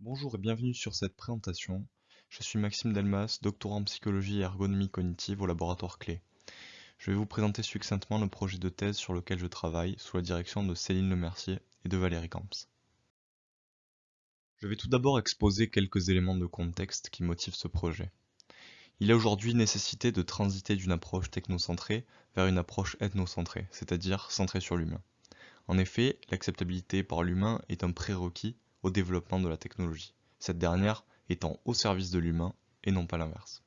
Bonjour et bienvenue sur cette présentation. Je suis Maxime Delmas, doctorant en psychologie et ergonomie cognitive au laboratoire Clé. Je vais vous présenter succinctement le projet de thèse sur lequel je travaille sous la direction de Céline Lemercier et de Valérie Camps. Je vais tout d'abord exposer quelques éléments de contexte qui motivent ce projet. Il est aujourd'hui nécessité de transiter d'une approche technocentrée vers une approche ethnocentrée, c'est-à-dire centrée sur l'humain. En effet, l'acceptabilité par l'humain est un prérequis au développement de la technologie, cette dernière étant au service de l'humain et non pas l'inverse.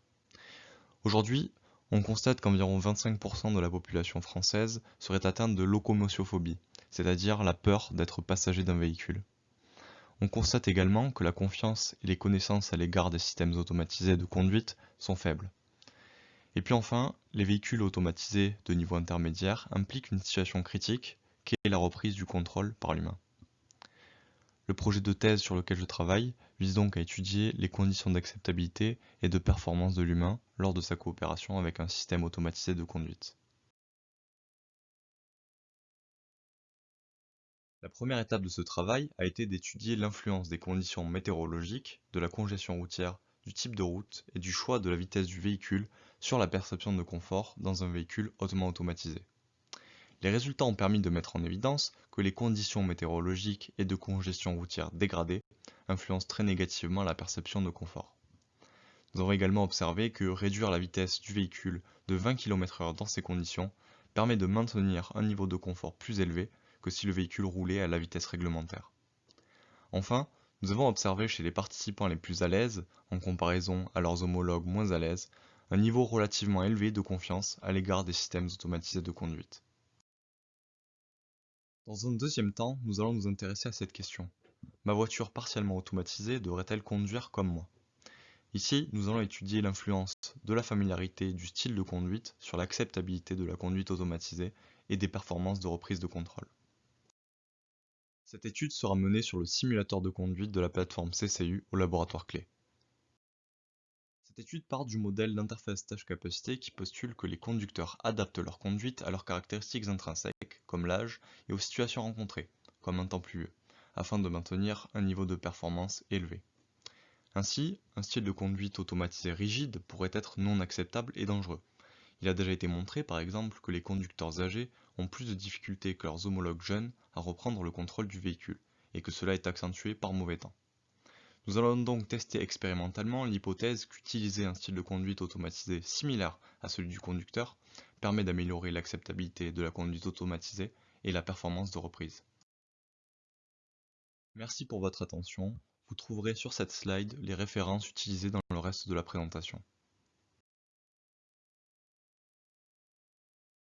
Aujourd'hui, on constate qu'environ 25% de la population française serait atteinte de locomotiophobie, c'est-à-dire la peur d'être passager d'un véhicule. On constate également que la confiance et les connaissances à l'égard des systèmes automatisés de conduite sont faibles. Et puis enfin, les véhicules automatisés de niveau intermédiaire impliquent une situation critique qui est la reprise du contrôle par l'humain. Le projet de thèse sur lequel je travaille vise donc à étudier les conditions d'acceptabilité et de performance de l'humain lors de sa coopération avec un système automatisé de conduite. La première étape de ce travail a été d'étudier l'influence des conditions météorologiques, de la congestion routière, du type de route et du choix de la vitesse du véhicule sur la perception de confort dans un véhicule hautement automatisé. Les résultats ont permis de mettre en évidence que les conditions météorologiques et de congestion routière dégradées influencent très négativement la perception de confort. Nous avons également observé que réduire la vitesse du véhicule de 20 km/h dans ces conditions permet de maintenir un niveau de confort plus élevé que si le véhicule roulait à la vitesse réglementaire. Enfin, nous avons observé chez les participants les plus à l'aise, en comparaison à leurs homologues moins à l'aise, un niveau relativement élevé de confiance à l'égard des systèmes automatisés de conduite. Dans un deuxième temps, nous allons nous intéresser à cette question. Ma voiture partiellement automatisée devrait-elle conduire comme moi? Ici, nous allons étudier l'influence de la familiarité du style de conduite sur l'acceptabilité de la conduite automatisée et des performances de reprise de contrôle. Cette étude sera menée sur le simulateur de conduite de la plateforme CCU au laboratoire clé. Cette étude part du modèle d'interface tâche-capacité qui postule que les conducteurs adaptent leur conduite à leurs caractéristiques intrinsèques, comme l'âge, et aux situations rencontrées, comme un temps pluvieux, afin de maintenir un niveau de performance élevé. Ainsi, un style de conduite automatisé rigide pourrait être non acceptable et dangereux. Il a déjà été montré par exemple que les conducteurs âgés ont plus de difficultés que leurs homologues jeunes à reprendre le contrôle du véhicule, et que cela est accentué par mauvais temps. Nous allons donc tester expérimentalement l'hypothèse qu'utiliser un style de conduite automatisé similaire à celui du conducteur permet d'améliorer l'acceptabilité de la conduite automatisée et la performance de reprise. Merci pour votre attention. Vous trouverez sur cette slide les références utilisées dans le reste de la présentation.